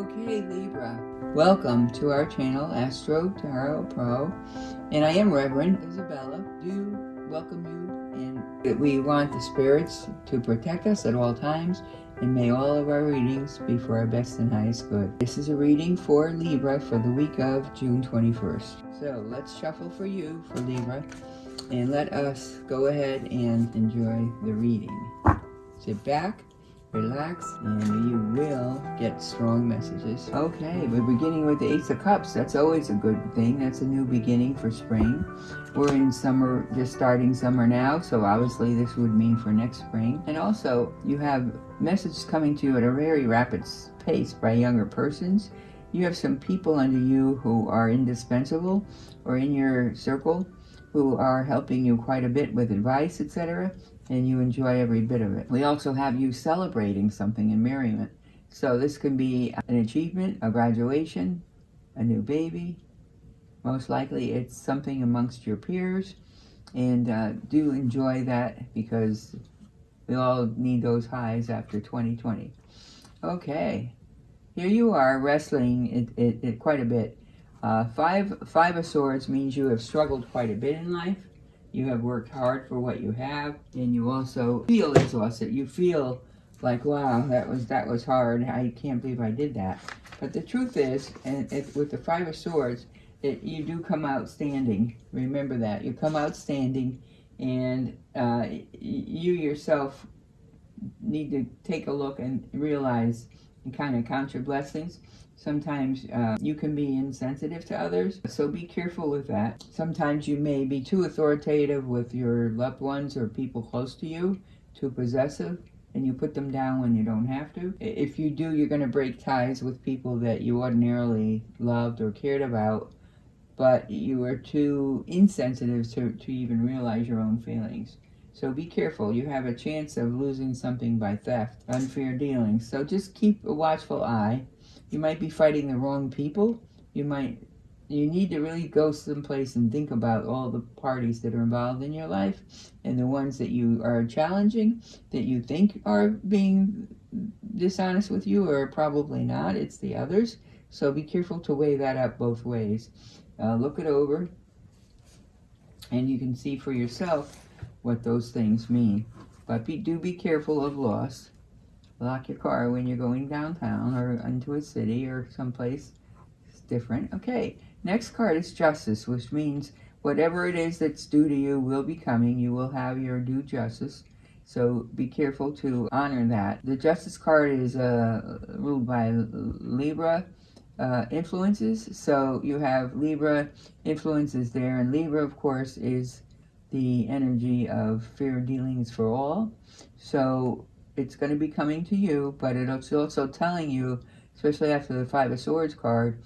Okay, Libra. Welcome to our channel, Astro Tarot Pro. And I am Reverend Isabella. Do welcome you. And we want the spirits to protect us at all times. And may all of our readings be for our best and highest good. This is a reading for Libra for the week of June 21st. So let's shuffle for you, for Libra. And let us go ahead and enjoy the reading. Sit back relax and you will get strong messages. Okay, we're beginning with the Ace of Cups. That's always a good thing. That's a new beginning for spring. We're in summer, just starting summer now, so obviously this would mean for next spring. And also, you have messages coming to you at a very rapid pace by younger persons. You have some people under you who are indispensable or in your circle who are helping you quite a bit with advice, etc and you enjoy every bit of it. We also have you celebrating something in merriment. So this can be an achievement, a graduation, a new baby. Most likely it's something amongst your peers. And uh, do enjoy that because we all need those highs after 2020. Okay, here you are wrestling it, it, it quite a bit. Uh, five, five of Swords means you have struggled quite a bit in life. You have worked hard for what you have, and you also feel exhausted. You feel like, wow, that was that was hard. I can't believe I did that. But the truth is, and it, with the Five of Swords, it, you do come out standing. Remember that. You come out standing, and uh, you yourself need to take a look and realize and kind of count your blessings. Sometimes uh, you can be insensitive to others, so be careful with that. Sometimes you may be too authoritative with your loved ones or people close to you, too possessive, and you put them down when you don't have to. If you do, you're going to break ties with people that you ordinarily loved or cared about, but you are too insensitive to, to even realize your own feelings. So be careful. You have a chance of losing something by theft, unfair dealings. So just keep a watchful eye. You might be fighting the wrong people. You might, you need to really go someplace and think about all the parties that are involved in your life and the ones that you are challenging, that you think are being dishonest with you or probably not. It's the others. So be careful to weigh that up both ways. Uh, look it over and you can see for yourself what those things mean. But be, do be careful of loss lock your car when you're going downtown or into a city or someplace it's different. Okay, next card is justice, which means whatever it is that's due to you will be coming. You will have your due justice. So be careful to honor that. The justice card is uh, ruled by Libra uh, influences. So you have Libra influences there. And Libra, of course, is the energy of fair dealings for all. So it's going to be coming to you, but it's also telling you, especially after the Five of Swords card,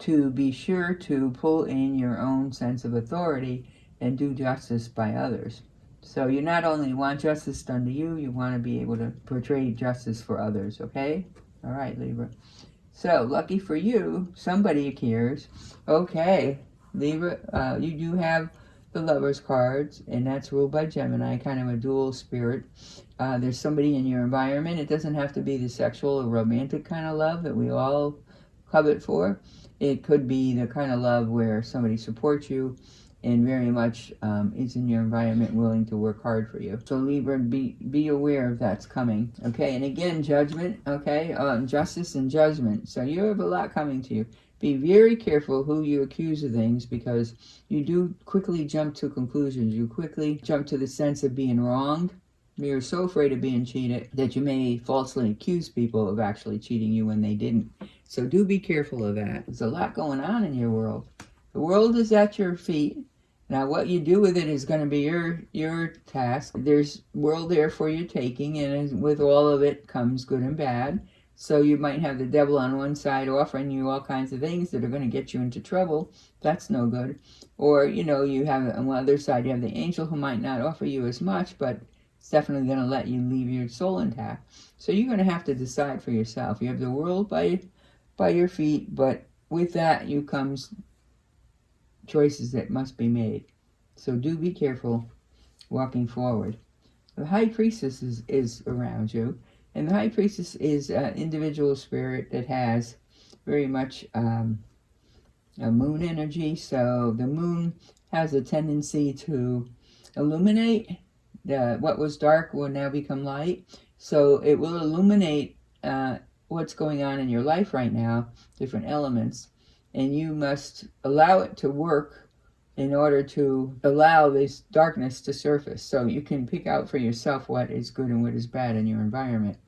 to be sure to pull in your own sense of authority and do justice by others. So you not only want justice done to you, you want to be able to portray justice for others, okay? All right, Libra. So, lucky for you, somebody cares. Okay, Libra, uh, you do have the Lover's cards, and that's ruled by Gemini, kind of a dual spirit. Uh, there's somebody in your environment. It doesn't have to be the sexual or romantic kind of love that we all covet for. It could be the kind of love where somebody supports you and very much um, is in your environment willing to work hard for you. So Libra, be, be aware of that's coming. Okay, and again, judgment, okay, um, justice and judgment. So you have a lot coming to you. Be very careful who you accuse of things because you do quickly jump to conclusions. You quickly jump to the sense of being wronged. You're so afraid of being cheated that you may falsely accuse people of actually cheating you when they didn't. So do be careful of that. There's a lot going on in your world. The world is at your feet. Now, what you do with it is going to be your your task. There's world there for your taking, and with all of it comes good and bad. So you might have the devil on one side offering you all kinds of things that are going to get you into trouble. That's no good. Or, you know, you have on the other side, you have the angel who might not offer you as much, but it's definitely going to let you leave your soul intact. So you're going to have to decide for yourself. You have the world by, by your feet, but with that you comes choices that must be made. So do be careful walking forward. The high priestess is, is around you. And the high priestess is an individual spirit that has very much um, a moon energy. So the moon has a tendency to illuminate. The, what was dark will now become light. So it will illuminate uh, what's going on in your life right now, different elements. And you must allow it to work in order to allow this darkness to surface. So you can pick out for yourself what is good and what is bad in your environment.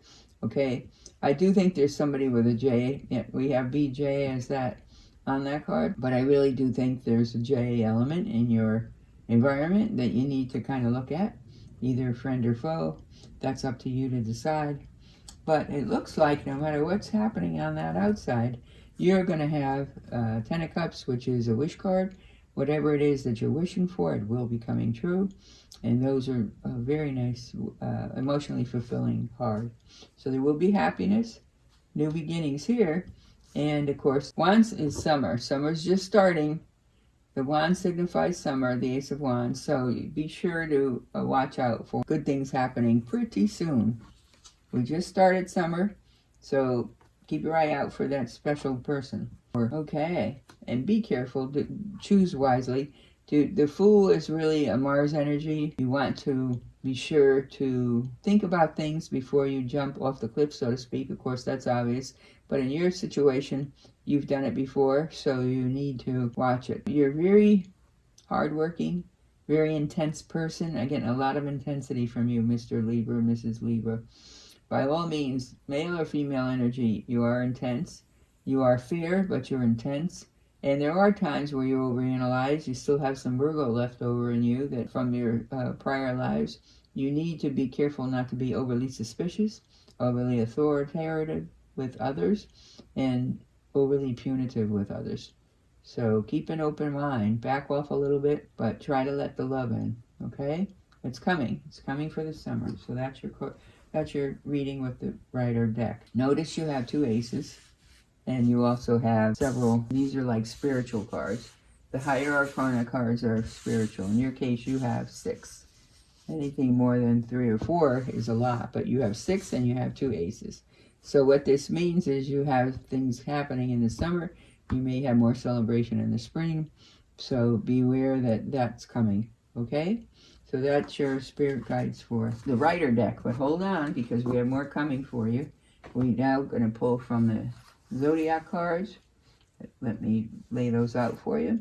Okay, I do think there's somebody with a J. Yeah, we have BJ as that on that card, but I really do think there's a J element in your environment that you need to kind of look at, either friend or foe. That's up to you to decide. But it looks like no matter what's happening on that outside, you're going to have uh, Ten of Cups, which is a wish card, whatever it is that you're wishing for, it will be coming true. And those are uh, very nice, uh, emotionally fulfilling card. So there will be happiness, new beginnings here. And of course, Wands is summer. Summer's just starting. The wand signifies summer, the Ace of Wands. So be sure to uh, watch out for good things happening pretty soon. We just started summer, so keep your eye out for that special person. Okay, and be careful, to choose wisely. To, the Fool is really a Mars energy. You want to be sure to think about things before you jump off the cliff, so to speak. Of course, that's obvious. But in your situation, you've done it before, so you need to watch it. You're very hardworking, very intense person. Again, a lot of intensity from you, Mr. Libra, Mrs. Libra. By all means, male or female energy, you are intense. You are fair, but you're intense. And there are times where you overanalyze. You still have some Virgo left over in you that from your uh, prior lives. You need to be careful not to be overly suspicious, overly authoritative with others, and overly punitive with others. So keep an open mind. Back off a little bit, but try to let the love in. Okay? It's coming. It's coming for the summer. So that's your that's your reading with the Rider deck. Notice you have two aces. And you also have several, these are like spiritual cards. The higher arcana cards are spiritual. In your case, you have six. Anything more than three or four is a lot, but you have six and you have two aces. So what this means is you have things happening in the summer. You may have more celebration in the spring. So beware that that's coming, okay? So that's your spirit guides for the Rider deck. But hold on, because we have more coming for you. We're now going to pull from the zodiac cards. Let me lay those out for you.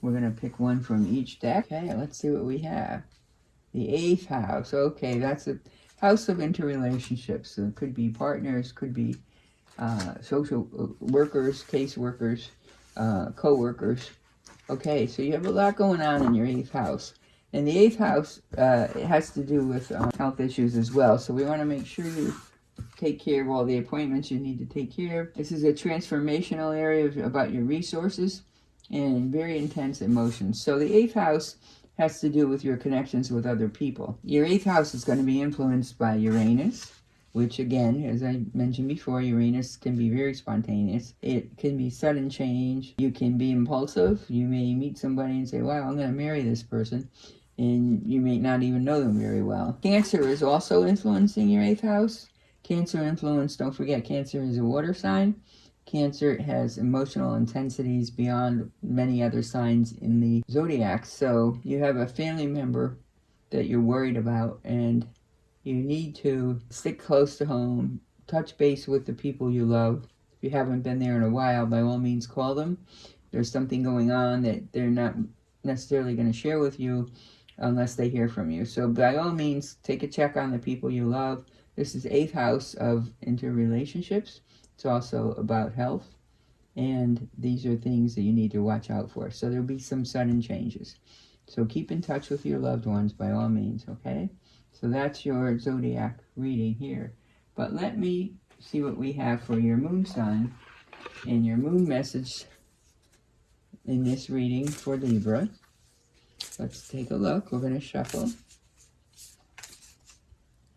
We're going to pick one from each deck. Okay, let's see what we have. The eighth house. Okay, that's a house of interrelationships. So it could be partners, could be uh, social uh, workers, case workers, uh, co-workers. Okay, so you have a lot going on in your eighth house. And the eighth house uh, it has to do with um, health issues as well. So we want to make sure you take care of all the appointments you need to take care of. This is a transformational area about your resources and very intense emotions. So the eighth house has to do with your connections with other people. Your eighth house is going to be influenced by Uranus, which again, as I mentioned before, Uranus can be very spontaneous. It can be sudden change. You can be impulsive. You may meet somebody and say, wow, I'm going to marry this person. And you may not even know them very well. Cancer is also influencing your eighth house. Cancer influence, don't forget, Cancer is a water sign. Cancer has emotional intensities beyond many other signs in the zodiac. So you have a family member that you're worried about and you need to stick close to home, touch base with the people you love. If you haven't been there in a while, by all means call them. There's something going on that they're not necessarily going to share with you unless they hear from you. So by all means, take a check on the people you love. This is eighth house of interrelationships. It's also about health. And these are things that you need to watch out for. So there'll be some sudden changes. So keep in touch with your loved ones by all means, okay? So that's your zodiac reading here. But let me see what we have for your moon sign and your moon message in this reading for Libra. Let's take a look. We're going to shuffle.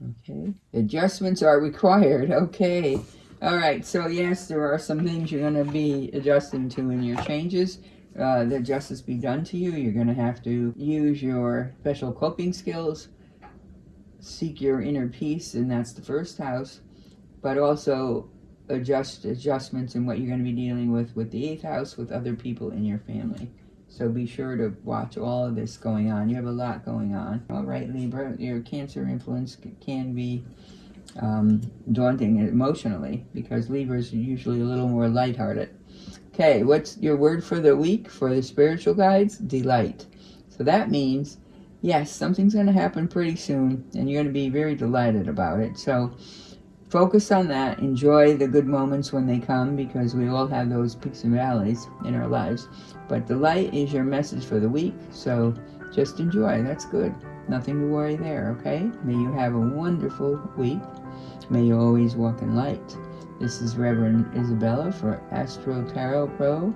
Okay. Adjustments are required. Okay. All right. So, yes, there are some things you're going to be adjusting to in your changes. Uh, that justice be done to you. You're going to have to use your special coping skills, seek your inner peace, and that's the first house. But also adjust adjustments in what you're going to be dealing with with the eighth house with other people in your family. So be sure to watch all of this going on. You have a lot going on. All right, Libra, your Cancer influence can be um, daunting emotionally because Libras are usually a little more lighthearted. Okay, what's your word for the week for the spiritual guides? Delight. So that means, yes, something's going to happen pretty soon and you're going to be very delighted about it. So focus on that. Enjoy the good moments when they come because we all have those peaks and valleys in our lives. But delight is your message for the week. So just enjoy. That's good. Nothing to worry there, okay? May you have a wonderful week. May you always walk in light. This is Reverend Isabella for Astro Tarot Pro,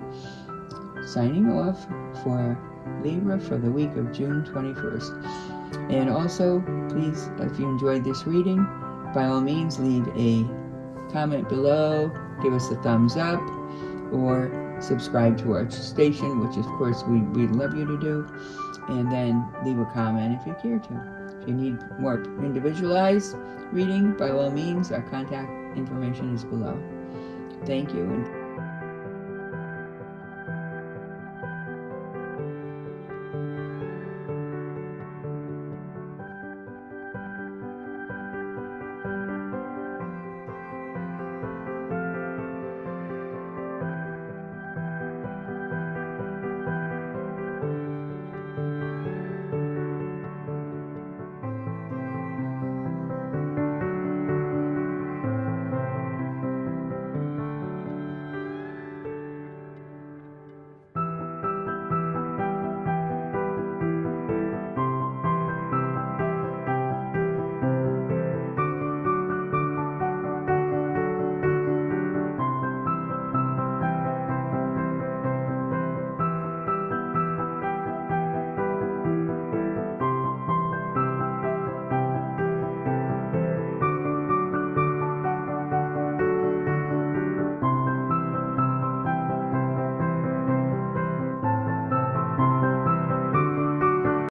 signing off for Libra for the week of June 21st. And also, please, if you enjoyed this reading, by all means, leave a comment below, give us a thumbs up, or subscribe to our station, which of course we, we'd love you to do, and then leave a comment if you care to. If you need more individualized reading, by all means, our contact information is below. Thank you. and.